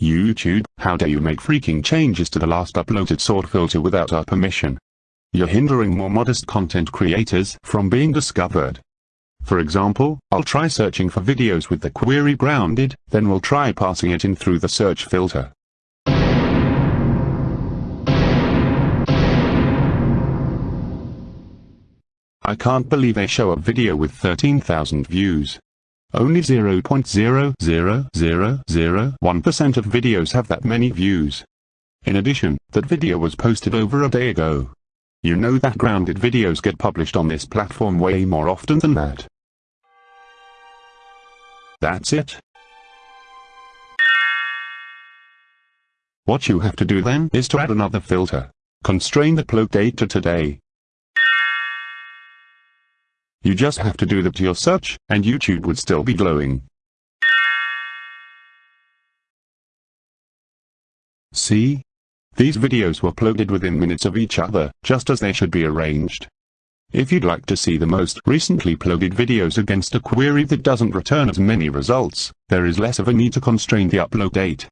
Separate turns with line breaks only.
YouTube, how dare you make freaking changes to the last uploaded sort filter without our permission? You're hindering more modest content creators from being discovered. For example, I'll try searching for videos with the query grounded, then we'll try passing it in through the search filter. I can't believe they show a video with 13,000 views. Only 0.00001% of videos have that many views. In addition, that video was posted over a day ago. You know that grounded videos get published on this platform way more often than that. That's it. What you have to do then is to add another filter. Constrain the upload date to today. You just have to do that to your search, and YouTube would still be glowing. See? These videos were uploaded within minutes of each other, just as they should be arranged. If you'd like to see the most recently uploaded videos against a query that doesn't return as many results, there is less of a need to constrain the upload date.